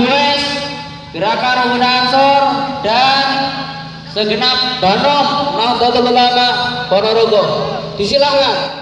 Gues, gerakan Rambuna Ansor dan segenap Banom Nahdlatul Ulama Ponorogo. Disilakan.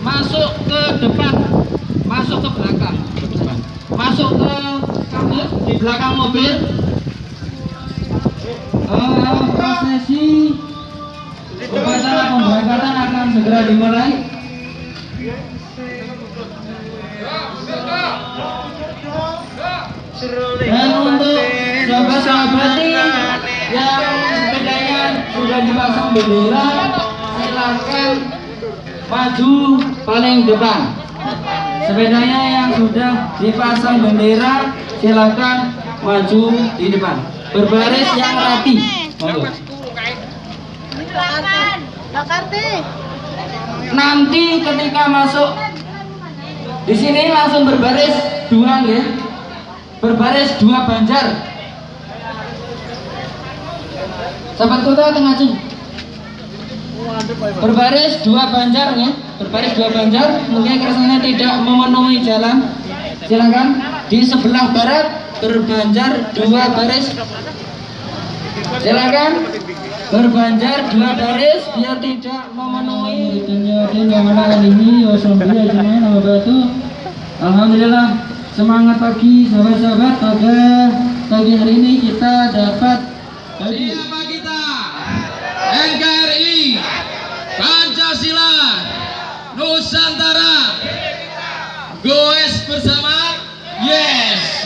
masuk ke depan, masuk ke belakang, masuk ke kamu di belakang mobil. Eh, prosesi upacara pemberangkatan akan segera dimulai. Dan untuk sahabat-sahabat yang sepedanya sudah dipasang bendera, silakan maju paling depan. Sepedanya yang sudah dipasang bendera, silakan maju di depan. Berbaris yang rapi. Nanti ketika masuk di sini langsung berbaris dua ya berbaris dua banjar sahabat kota tengah Jung. Berbaris dua banjar ya. Berbaris dua banjar. Mungkin kersanya tidak memenuhi jalan. Silakan. Di sebelah barat berbanjar dua baris. Silakan. Berbanjar dua baris biar tidak memenuhi. Alhamdulillah semangat pagi sahabat-sahabat. Pada pagi hari ini kita dapat Siapa kita? NKRI Goes bersama Yes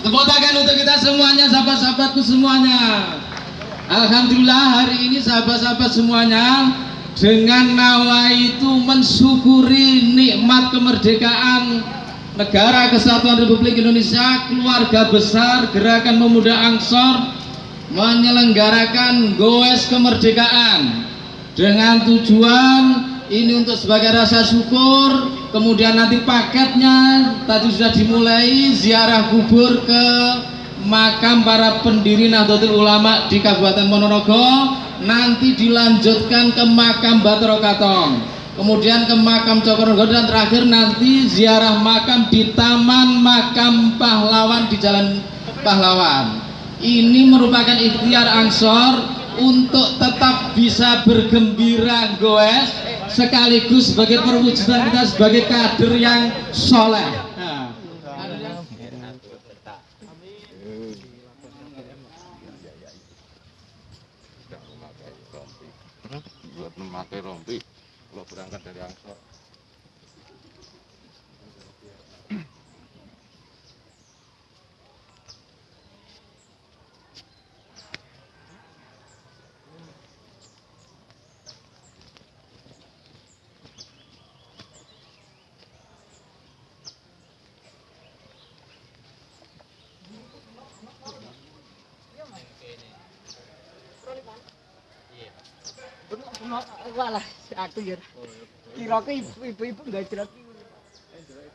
Tepuk tangan untuk kita semuanya Sahabat-sahabatku semuanya. Alhamdulillah hari ini sahabat-sahabat semuanya Dengan nawa itu mensyukuri nikmat kemerdekaan Negara Kesatuan Republik Indonesia Keluarga besar Gerakan Pemuda Ansor menyelenggarakan goes kemerdekaan dengan tujuan ini untuk sebagai rasa syukur kemudian nanti paketnya tadi sudah dimulai ziarah kubur ke makam para pendiri Nahdlatul Ulama di Kabupaten Ponorogo. Nanti dilanjutkan ke makam Batoro Katong. Kemudian ke makam Cokorogo dan terakhir nanti ziarah makam di Taman Makam Pahlawan di Jalan Pahlawan. Ini merupakan ikhtiar Ansor untuk tetap bisa bergembira goes sekaligus sebagai perwujudan kita sebagai kader yang soleh. Memakai rompi kalau berangkat dari Angsor. Walah, aku ya. Kira-kira ibu-ibu enggak jerat. Enggak jerat.